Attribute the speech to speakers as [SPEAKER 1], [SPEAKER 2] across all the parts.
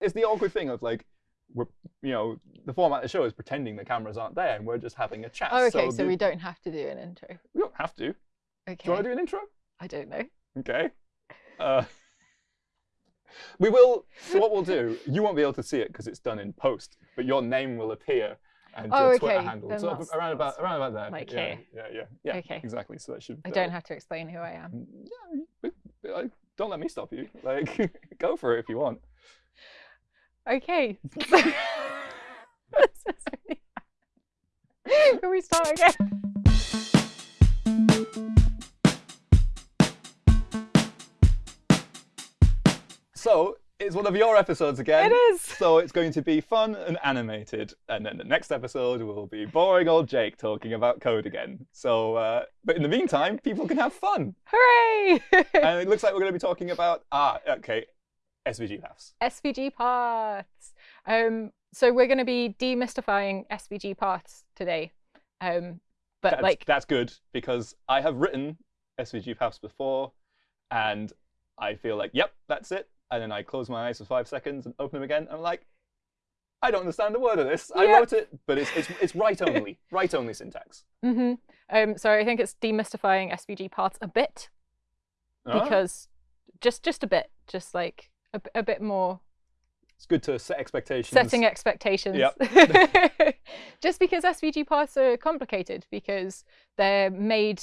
[SPEAKER 1] it's the awkward thing of like we're you know the format of the show is pretending the cameras aren't there and we're just having a chat.
[SPEAKER 2] Oh, okay. So,
[SPEAKER 1] the-
[SPEAKER 2] we don't have to do an intro.
[SPEAKER 1] we don't have to. Do
[SPEAKER 2] Okay.
[SPEAKER 1] you want to do an intro?
[SPEAKER 2] I don't know.
[SPEAKER 1] Okay. Uh, we will. So what we'll do, you won't be able to see it because it's done in post, but your name will appear and
[SPEAKER 2] Oh,
[SPEAKER 1] your Twitter
[SPEAKER 2] okay,
[SPEAKER 1] handle.
[SPEAKER 2] then
[SPEAKER 1] So around about around about there.
[SPEAKER 2] like
[SPEAKER 1] yeah,
[SPEAKER 2] here.
[SPEAKER 1] yeah, yeah, yeah.
[SPEAKER 2] Okay.
[SPEAKER 1] Exactly. So that should.
[SPEAKER 2] I
[SPEAKER 1] uh,
[SPEAKER 2] don't have to explain who I am.
[SPEAKER 1] Yeah, but, like, don't let me stop you. Like, go for it if you want.
[SPEAKER 2] Okay. This is really bad. Can we start again?
[SPEAKER 1] So it's one of your episodes again.
[SPEAKER 2] It is.
[SPEAKER 1] So it's going to be fun and animated, and then the next episode will be boring old Jake talking about code again. So, uh, but in the meantime, people can have fun,
[SPEAKER 2] Hooray!
[SPEAKER 1] and it looks like we're going to be talking about ah, okay, SVG paths.
[SPEAKER 2] SVG paths. Um, so we're going to be demystifying SVG paths today. Um, but
[SPEAKER 1] That's,
[SPEAKER 2] like,
[SPEAKER 1] that's good because I have written SVG paths before, and I feel like, yep, that's it. And then I close my eyes for five seconds and open them again, and I'm like, I don't understand a word of this. I wrote it, but it's it's it's write only, write only syntax.
[SPEAKER 2] hmm um, so I think it's demystifying SVG paths a bit
[SPEAKER 1] Ah,
[SPEAKER 2] because just just a bit, just like a, a bit more
[SPEAKER 1] it's good to set expectations.
[SPEAKER 2] setting expectations.
[SPEAKER 1] Yep.
[SPEAKER 2] Just because SVG paths are complicated because they're made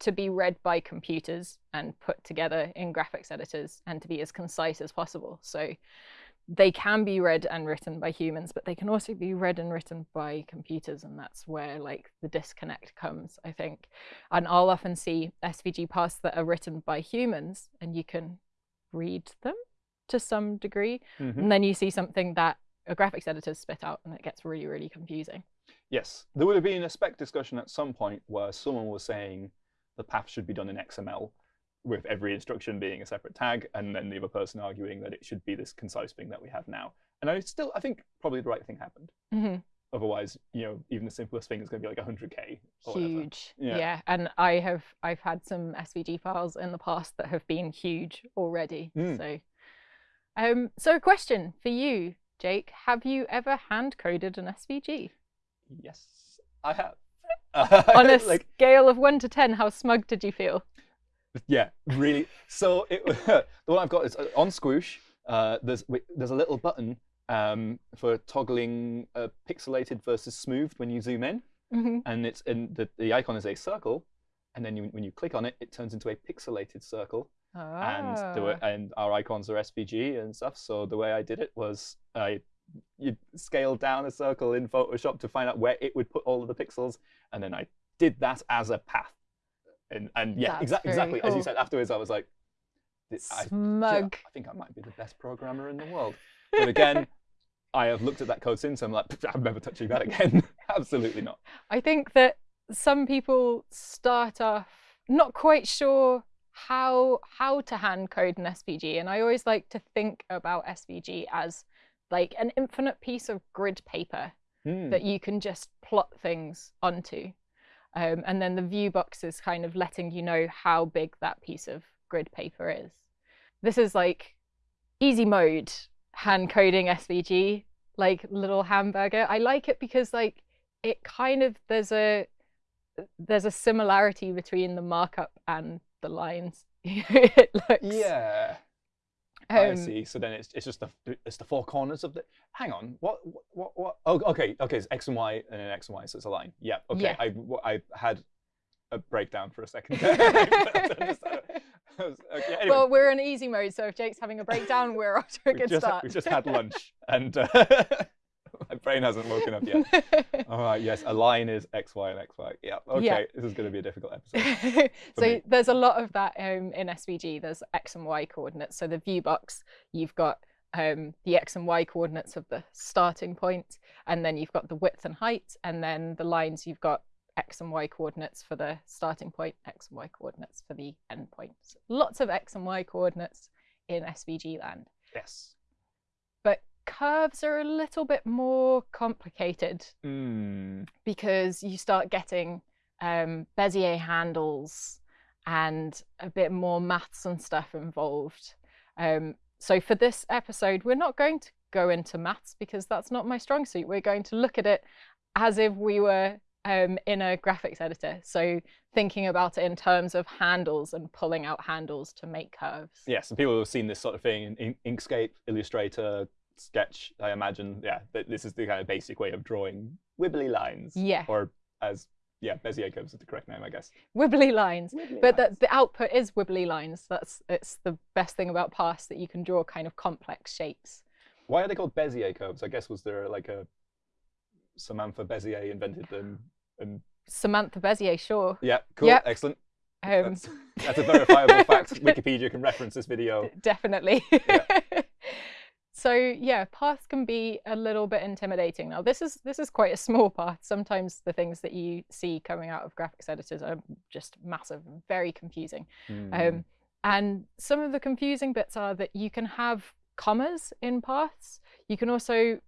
[SPEAKER 2] to be read by computers and put together in graphics editors and to be as concise as possible. So they can be read and written by humans, but they can also be read and written by computers, and that's where like the disconnect comes, I think. And I'll often see SVG paths that are written by humans, and you can read them to some degree,
[SPEAKER 1] Mhm.
[SPEAKER 2] and then you see something that a graphics editor spit out, and it gets really, really confusing.
[SPEAKER 1] Yes, there would have been a spec discussion at some point where someone was saying the path should be done in XML, with every instruction being a separate tag, and then the other person arguing that it should be this concise thing that we have now. And I still, I think probably the right thing happened.
[SPEAKER 2] hmm
[SPEAKER 1] Otherwise, you know, even the simplest thing is going to be like 100k. Or.
[SPEAKER 2] Huge,
[SPEAKER 1] Yeah.
[SPEAKER 2] yeah. And I have I've had some SVG files in the past that have been huge already.
[SPEAKER 1] Mm.
[SPEAKER 2] So, um, so a question for you, Jake: Have you ever hand coded an SVG?
[SPEAKER 1] Yes, I have.
[SPEAKER 2] On a
[SPEAKER 1] like,
[SPEAKER 2] scale of one to ten, how smug did you feel?
[SPEAKER 1] Yeah, really. So it, the one I've got is uh, on Squoosh. Uh, there's there's a little button um, for toggling uh, pixelated versus smoothed when you zoom in,
[SPEAKER 2] hmm
[SPEAKER 1] and it's in the, the icon is a circle, and then you, when you click on it, it turns into a pixelated circle, and the way,
[SPEAKER 2] Ah.
[SPEAKER 1] and our icons are SVG and stuff. So the way I did it was I you scaled down a circle in Photoshop to find out where it would put all of the pixels, and then I did that as a path. And and yeah,
[SPEAKER 2] That's
[SPEAKER 1] exa-
[SPEAKER 2] very
[SPEAKER 1] exactly as you said afterwards, I was like, "This- I, I think I might be the best programmer in the world. But again, I have looked at that code since. I'm like, I'm never touching that again. Absolutely not.
[SPEAKER 2] I think that some people start off not quite sure how how to hand code an SVG, and I always like to think about SVG as like an infinite piece of grid paper
[SPEAKER 1] Hmm.
[SPEAKER 2] that you can just plot things onto. Um, and then the view box is kind of letting you know how big that piece of grid paper is. This is like easy mode hand coding SVG, like little hamburger. I like it because like it kind of there's a there's a similarity between the markup and the lines. it looks
[SPEAKER 1] Yeah. I
[SPEAKER 2] um,
[SPEAKER 1] see. So then it's it's just the it's the four corners of the. Hang on. What what what? Oh, okay. Okay. It's x and y and then x and y. So it's a line. Yeah. Okay.
[SPEAKER 2] Yeah.
[SPEAKER 1] I I had a breakdown for a second. I okay, anyway,
[SPEAKER 2] Well, we're in easy mode, so if Jake's having a breakdown, we're off to a
[SPEAKER 1] we
[SPEAKER 2] good
[SPEAKER 1] just
[SPEAKER 2] start.
[SPEAKER 1] we just had lunch and uh, my brain hasn't woken up yet. All right. Yes. A line is x y and x y. Yeah. Okay.
[SPEAKER 2] Yeah.
[SPEAKER 1] This is going to be a difficult episode.
[SPEAKER 2] so
[SPEAKER 1] me.
[SPEAKER 2] there's a lot of that um, in SVG. There's x and y coordinates. So the view box, you've got um, the x and y coordinates of the starting point, and then you've got the width and height, and then the lines you've got x and y coordinates for the starting point, x and y coordinates for the end point. So lots of x and y coordinates in SVG land.
[SPEAKER 1] Yes.
[SPEAKER 2] Curves are a little bit more complicated
[SPEAKER 1] Mm.
[SPEAKER 2] because you start getting um, Bezier handles and a bit more maths and stuff involved. Um, so for this episode, we're not going to go into maths because that's not my strong suit. We're going to look at it as if we were um, in a graphics editor. So thinking about it in terms of handles and pulling out handles to make curves.
[SPEAKER 1] Yes, and people have seen this sort of thing in Inkscape, Illustrator, Sketch. I imagine, yeah, this is the kind of basic way of drawing wibbly lines.
[SPEAKER 2] Yeah.
[SPEAKER 1] Or as yeah, Bezier curves is the correct name, I guess.
[SPEAKER 2] Wibbly lines.
[SPEAKER 1] Wibbly
[SPEAKER 2] but
[SPEAKER 1] lines.
[SPEAKER 2] The, the output is wibbly lines. That's it's the best thing about paths that you can draw kind of complex shapes.
[SPEAKER 1] Why are they called Bezier curves? I guess was there like a Samantha Bezier invented them and
[SPEAKER 2] Samantha Bezier, sure.
[SPEAKER 1] yeah, cool,
[SPEAKER 2] Yep.
[SPEAKER 1] excellent.
[SPEAKER 2] Um,
[SPEAKER 1] That's, that's a verifiable fact. Wikipedia can reference this video.
[SPEAKER 2] definitely.
[SPEAKER 1] Yeah.
[SPEAKER 2] so yeah, paths can be a little bit intimidating. Now this is this is quite a small path. Sometimes the things that you see coming out of graphics editors are just massive, very confusing.
[SPEAKER 1] Hmm.
[SPEAKER 2] Um, and some of the confusing bits are that you can have commas in paths. You can also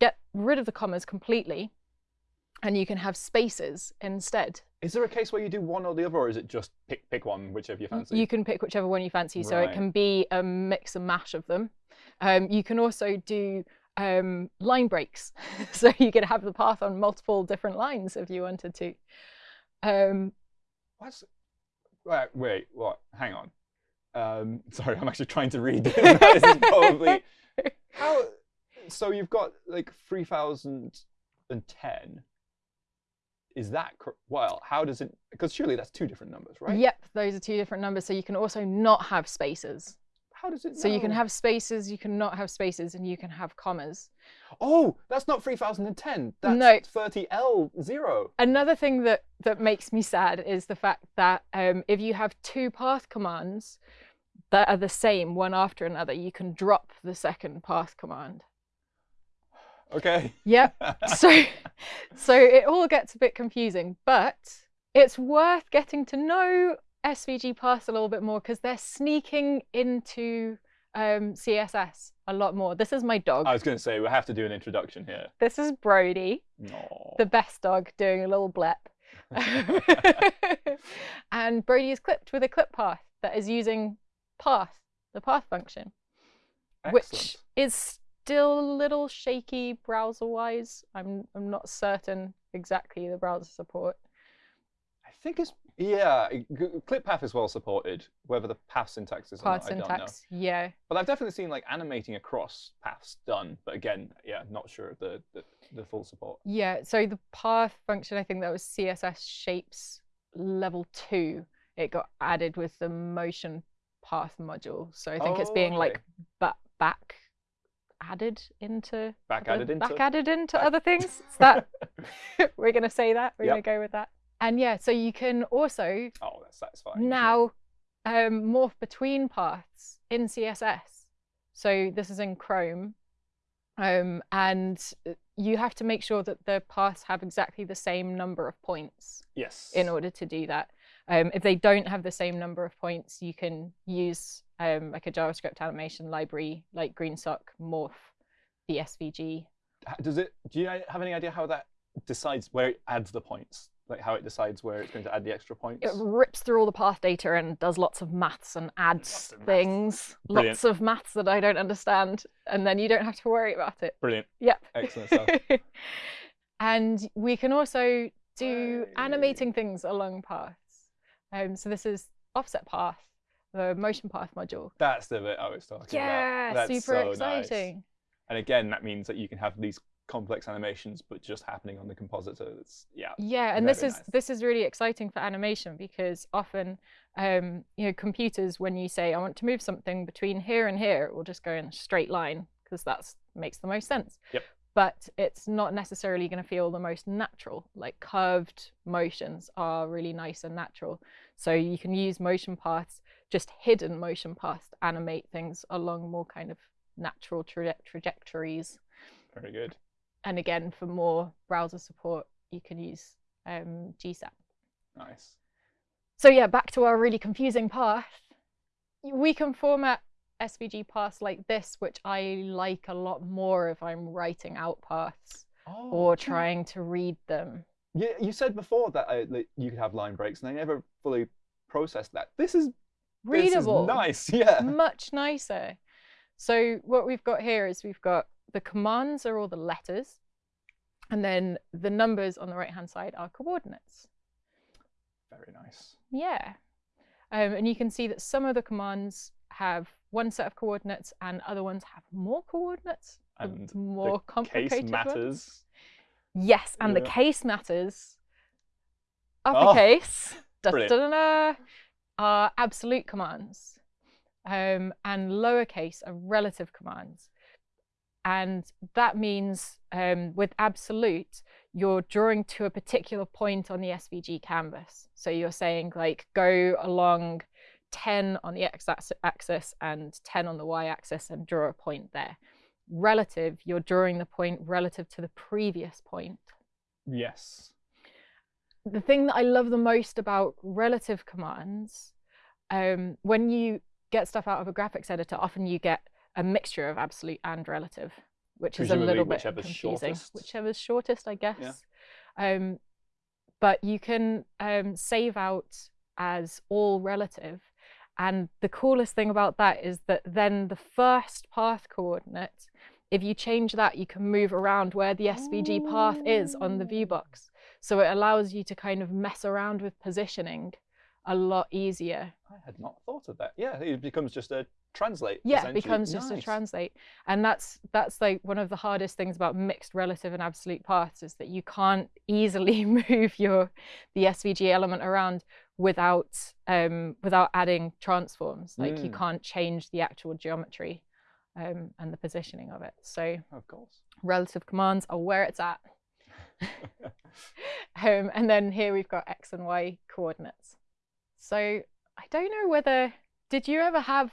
[SPEAKER 2] get rid of the commas completely, and you can have spaces instead.
[SPEAKER 1] Is there a case where you do one or the other, or is it just pick pick one, whichever you fancy?
[SPEAKER 2] You can pick whichever one you fancy, so it can be a mix and mash of them. Um, you can also do um, line breaks, so you could have the path on multiple different lines if you wanted to. Um,
[SPEAKER 1] What's wait, wait, what? Hang on. Um, sorry, I'm actually trying to read. this is probably how. So you've got like three thousand and ten. Is that well? How does it? Because surely that's two different numbers, right?
[SPEAKER 2] Yep, those are two different numbers. So you can also not have spaces.
[SPEAKER 1] How does it?
[SPEAKER 2] So you can have spaces, you can not have spaces, and you can have commas.
[SPEAKER 1] Oh, that's not three thousand and ten. That's
[SPEAKER 2] No.
[SPEAKER 1] thirty L zero.
[SPEAKER 2] Another thing that that makes me sad is the fact that um, if you have two path commands that are the same one after another, you can drop the second path command.
[SPEAKER 1] Okay.
[SPEAKER 2] Yep. so so it all gets a bit confusing, but it's worth getting to know SVG paths a little bit more because they're sneaking into um, CSS a lot more. This is my dog.
[SPEAKER 1] I was going to say we have to do an introduction here.
[SPEAKER 2] This is Brody.
[SPEAKER 1] No.
[SPEAKER 2] the best dog doing a little blep. and Brody is clipped with a clip path that is using path, the path function, which is still a little shaky browser wise. I'm I'm not certain exactly the browser support.
[SPEAKER 1] I think it's yeah. clip path is well supported. Whether the path syntax is or not, I don't know.
[SPEAKER 2] syntax, yeah.
[SPEAKER 1] But I've definitely seen like animating across paths done. But again, yeah, not sure of the the, the full support.
[SPEAKER 2] Yeah, so the path function, I think that was CSS shapes level two. It got added with the motion path module. So I think it's
[SPEAKER 1] Oh,
[SPEAKER 2] being
[SPEAKER 1] okay.
[SPEAKER 2] like ba- back added into
[SPEAKER 1] Back
[SPEAKER 2] other-
[SPEAKER 1] added into.
[SPEAKER 2] back added into
[SPEAKER 1] back-
[SPEAKER 2] other things. Is that we're gonna say that? We're
[SPEAKER 1] Yep.
[SPEAKER 2] gonna go with that. And yeah, so you can also
[SPEAKER 1] oh, that's satisfying.
[SPEAKER 2] now um, morph between paths in CSS. So this is in Chrome. Um, and uh, you have to make sure that the paths have exactly the same number of points
[SPEAKER 1] Yes.
[SPEAKER 2] in order to do that. Um, if they don't have the same number of points, you can use um, like a JavaScript animation library like GreenSock morph the SVG.
[SPEAKER 1] Does it? Do you have any idea how that decides where it adds the points? Like how it decides where it's going to add the extra points?
[SPEAKER 2] It rips through all the path data and does lots of maths and adds
[SPEAKER 1] Lots of maths.
[SPEAKER 2] things,
[SPEAKER 1] Brilliant.
[SPEAKER 2] lots of maths that I don't understand, and then you don't have to worry about it.
[SPEAKER 1] Brilliant.
[SPEAKER 2] Yep.
[SPEAKER 1] Excellent stuff.
[SPEAKER 2] and we can also do
[SPEAKER 1] Hey.
[SPEAKER 2] animating things along paths. Um, so this is offset path, the motion path module.
[SPEAKER 1] That's the bit I was talking
[SPEAKER 2] Yeah,
[SPEAKER 1] about. That's
[SPEAKER 2] super
[SPEAKER 1] so nice.
[SPEAKER 2] exciting.
[SPEAKER 1] And again, that means that you can have these complex animations, but just happening on the compositor. That's yeah.
[SPEAKER 2] Yeah, and this is
[SPEAKER 1] nice.
[SPEAKER 2] this is really exciting for animation because often, um, you know, computers when you say I want to move something between here and here, it will just go in a straight line because that makes the most sense.
[SPEAKER 1] Yep.
[SPEAKER 2] But it's not necessarily going to feel the most natural. Like curved motions are really nice and natural. So you can use motion paths, just hidden motion paths, to animate things along more kind of natural traje- trajectories
[SPEAKER 1] Very good.
[SPEAKER 2] And again for more browser support you can use um, gsap
[SPEAKER 1] Nice.
[SPEAKER 2] so yeah back to our really confusing path we can format svg paths like this which i like a lot more if i'm writing out paths
[SPEAKER 1] Oh,
[SPEAKER 2] or trying to read them
[SPEAKER 1] Yeah, you said before that, uh, that you could have line breaks, and I never fully processed that. This is
[SPEAKER 2] readable
[SPEAKER 1] This is nice. Yeah.
[SPEAKER 2] much nicer so what we've got here is we've got the commands are all the letters, and then the numbers on the right hand side are coordinates.
[SPEAKER 1] Very nice.
[SPEAKER 2] Yeah. Um, and you can see that some of the commands have one set of coordinates and other ones have more coordinates. the
[SPEAKER 1] And
[SPEAKER 2] more
[SPEAKER 1] Case
[SPEAKER 2] complicated ones.
[SPEAKER 1] matters.
[SPEAKER 2] Yes, and the case matters.
[SPEAKER 1] Oh,
[SPEAKER 2] Uppercase da,
[SPEAKER 1] brilliant.
[SPEAKER 2] da, da, da, are absolute commands, um, and lowercase are relative commands. And that means um, with absolute, you're drawing to a particular point on the SVG canvas. So you're saying, like, go along 10 on the x-axis and 10 on the y axis and draw a point there. Relative, you're drawing the point relative to the previous point
[SPEAKER 1] Yes.
[SPEAKER 2] the thing that I love the most about relative commands, um, when you get stuff out of a graphics editor, often you get a mixture of absolute and relative, which is a little bit
[SPEAKER 1] whichever's
[SPEAKER 2] confusing.
[SPEAKER 1] shortest.
[SPEAKER 2] Whichever's shortest, I guess. Um, but you can um, save out as all relative. And the coolest thing about that is that then the first path coordinate, if you change that, you can move around where the SVG path is on the view box. So it allows you to kind of mess around with positioning a lot easier.
[SPEAKER 1] I had not thought of that. Yeah, it becomes just a translate.
[SPEAKER 2] Yeah, it becomes just a translate. And that's that's like one of the hardest things about mixed relative and absolute paths is that you can't easily move your the SVG element around without um without adding transforms. Like you
[SPEAKER 1] Mm.
[SPEAKER 2] can't change the actual geometry um and the positioning of it. So
[SPEAKER 1] Of course.
[SPEAKER 2] relative commands are where it's at. um, and then here we've got x and y coordinates. So I don't know whether did you ever have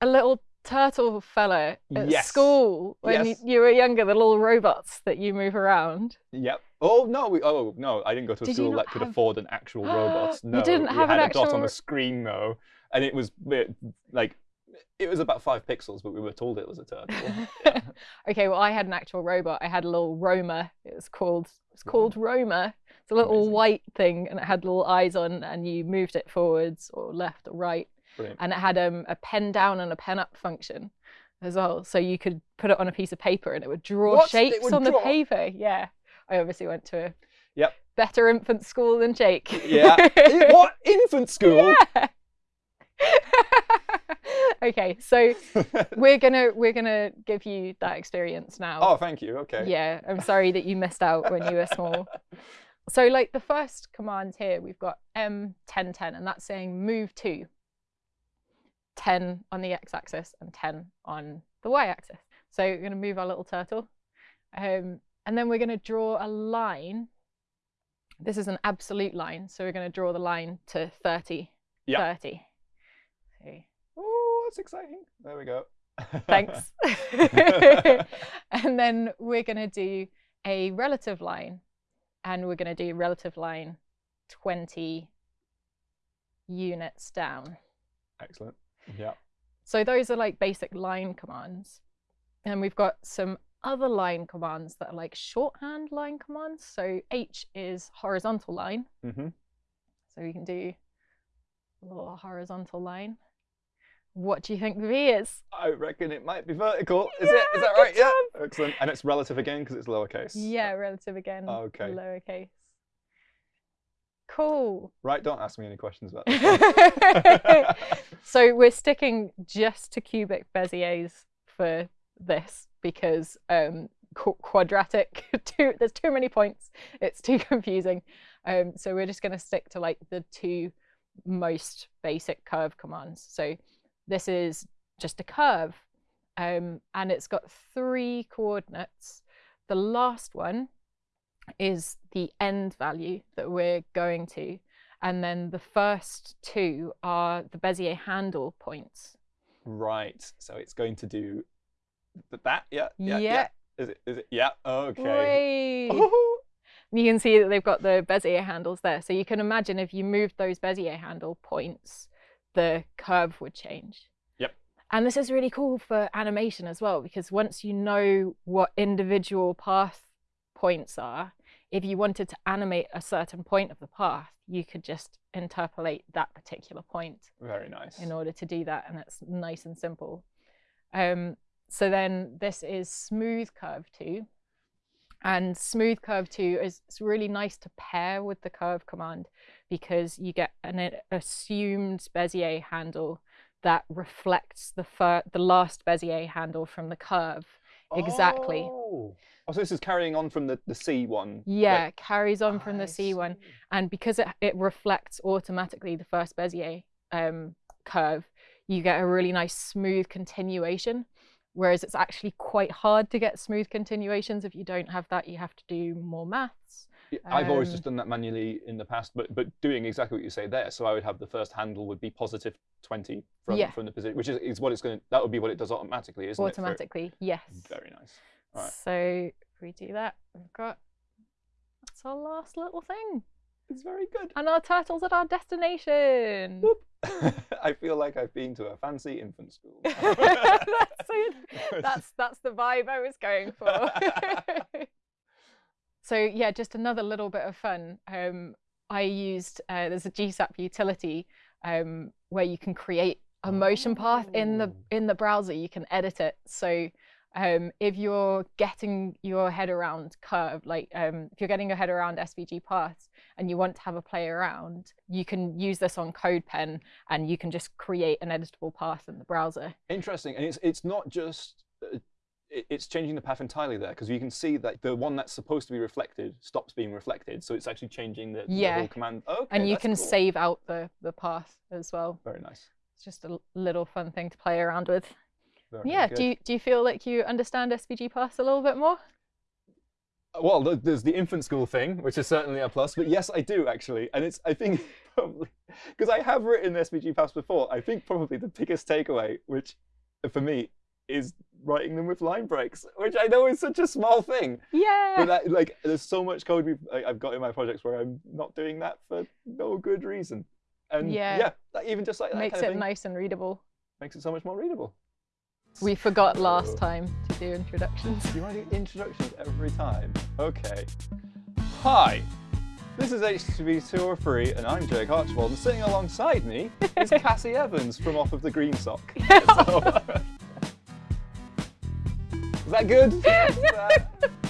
[SPEAKER 2] a little turtle fella at
[SPEAKER 1] Yes.
[SPEAKER 2] school when
[SPEAKER 1] Yes.
[SPEAKER 2] you, you were younger, the little robots that you move around?
[SPEAKER 1] Yep. Oh no, we oh no, I didn't go to a
[SPEAKER 2] Did
[SPEAKER 1] school that could
[SPEAKER 2] have-
[SPEAKER 1] afford an actual robot.
[SPEAKER 2] You
[SPEAKER 1] No,
[SPEAKER 2] didn't
[SPEAKER 1] we
[SPEAKER 2] have
[SPEAKER 1] had
[SPEAKER 2] an
[SPEAKER 1] a dot on the screen though, and it was it, like it was about five pixels, but we were told it was a turtle. Yeah.
[SPEAKER 2] okay, well I had an actual robot. I had a little Roamer. It was called it's mm-hmm. called Roamer. It's a little
[SPEAKER 1] Amazing.
[SPEAKER 2] white thing and it had little eyes on and you moved it forwards or left or right.
[SPEAKER 1] Brilliant.
[SPEAKER 2] and it had um, a pen down and a pen up function as well. So you could put it on a piece of paper and it would draw
[SPEAKER 1] What?
[SPEAKER 2] Shapes
[SPEAKER 1] would
[SPEAKER 2] on the paper. Yeah. I obviously went to a
[SPEAKER 1] Yep.
[SPEAKER 2] better infant school than Jake.
[SPEAKER 1] Yeah. What infant school?
[SPEAKER 2] Yeah. okay, so we're gonna we're gonna give you that experience now.
[SPEAKER 1] oh, thank you. Okay.
[SPEAKER 2] Yeah, I'm sorry that you missed out when you were small. So, like the first command here, we've got M1010, and that's saying move to 10 on the x axis and 10 on the y axis. So, we're going to move our little turtle. Um, and then we're going to draw a line. This is an absolute line. So, we're going to draw the line to 30.
[SPEAKER 1] Yeah.
[SPEAKER 2] 30. So,
[SPEAKER 1] Oh, that's exciting. There we go.
[SPEAKER 2] thanks. and then we're going to do a relative line, and we're going to do relative line 20 units down.
[SPEAKER 1] Excellent. Yeah.
[SPEAKER 2] So those are like basic line commands. And we've got some other line commands that are like shorthand line commands. So H is horizontal line.
[SPEAKER 1] hmm
[SPEAKER 2] So we can do a little horizontal line. What do you think the V is?
[SPEAKER 1] I reckon it might be vertical. Is it?
[SPEAKER 2] Yeah,
[SPEAKER 1] Is that right? Yeah. Excellent. And it's relative again because it's lowercase.
[SPEAKER 2] Yeah, relative again.
[SPEAKER 1] Okay.
[SPEAKER 2] Lowercase. Cool.
[SPEAKER 1] Right. Don't ask me any questions about this.
[SPEAKER 2] so we're sticking just to cubic Beziers for this because um, qu- quadratic, too, there's too many points. It's too confusing. Um, so we're just going to stick to like the two most basic curve commands. So this is just a curve um, and it's got three coordinates. The last one is the end value that we're going to. And then the first two are the Bezier handle points.
[SPEAKER 1] right. So it's going to do th- that. Yeah. Yeah.
[SPEAKER 2] Yeah.
[SPEAKER 1] Is it? Is it? Yeah. Okay. Oh,
[SPEAKER 2] You can see that they've got the Bezier handles there. So you can imagine if you moved those Bezier handle points, the curve would change.
[SPEAKER 1] Yep.
[SPEAKER 2] And this is really cool for animation as well, because once you know what individual path points are, if you wanted to animate a certain point of the path, you could just interpolate that particular point
[SPEAKER 1] Very nice.
[SPEAKER 2] in order to do that, and it's nice and simple. Um, so then this is smooth curve 2. And smooth curve 2 is it's really nice to pair with the curve command because you get an assumed Bezier handle that reflects the the last Bezier handle from the curve exactly.
[SPEAKER 1] Oh. oh, so this is carrying on from the, the C one.
[SPEAKER 2] Yeah,
[SPEAKER 1] like-
[SPEAKER 2] carries on from the C one, and because it it reflects automatically the first Bezier um, curve, you get a really nice smooth continuation. Whereas it's actually quite hard to get smooth continuations if you don't have that. You have to do more maths.
[SPEAKER 1] I've always
[SPEAKER 2] Um,
[SPEAKER 1] just done that manually in the past, but but doing exactly what you say there. So I would have the first handle would be positive twenty from
[SPEAKER 2] Yeah.
[SPEAKER 1] from the position, which is, is what it's going to. That would be what it does automatically, isn't it?
[SPEAKER 2] automatically. Yes.
[SPEAKER 1] Very nice.
[SPEAKER 2] So if we do that, we've got that's our last little thing,
[SPEAKER 1] It's very good.
[SPEAKER 2] and our turtle's at our destination.
[SPEAKER 1] I feel like I've been to a fancy infant school.
[SPEAKER 2] that's, that's that's the vibe I was going for. So yeah, just another little bit of fun. Um, I used uh, there's a GSAP utility um, where you can create a motion path in the
[SPEAKER 1] Oh.
[SPEAKER 2] in the browser. You can edit it. So um, if you're getting your head around curve, like um, if you're getting your head around SVG paths and you want to have a play around, you can use this on CodePen and you can just create an editable path in the browser.
[SPEAKER 1] Interesting, and it's it's not just. It- it's changing the path entirely there because you can see that the one that's supposed to be reflected stops being reflected, so it's actually changing the, the whole command. Oh, okay,
[SPEAKER 2] and you can
[SPEAKER 1] cool.
[SPEAKER 2] save out the the path as well.
[SPEAKER 1] Very nice.
[SPEAKER 2] It's just a little fun thing to play around with.
[SPEAKER 1] Very
[SPEAKER 2] yeah.
[SPEAKER 1] good.
[SPEAKER 2] Do you do you feel like you understand SVG paths a little bit more?
[SPEAKER 1] Well, there's the infant school thing, which is certainly a plus. But yes, I do actually, and it's I think probably because I have written SVG paths before. I think probably the biggest takeaway, which for me, is writing them with line breaks, which I know is such a small thing.
[SPEAKER 2] Yeah.
[SPEAKER 1] But that, like, there's so much code we've, I- I've got in my projects where I'm not doing that for no good reason. And
[SPEAKER 2] Yeah.
[SPEAKER 1] yeah, that, even just like that
[SPEAKER 2] Makes
[SPEAKER 1] kind of
[SPEAKER 2] it
[SPEAKER 1] thing
[SPEAKER 2] nice and readable.
[SPEAKER 1] makes it so much more readable.
[SPEAKER 2] We forgot last
[SPEAKER 1] So-
[SPEAKER 2] time to do introductions.
[SPEAKER 1] You want to do introductions every time? Okay. Hi, this is HTTP203 and I'm Jake Archibald and sitting alongside me is Cassie Evans from Off of the GreenSock. So- that good?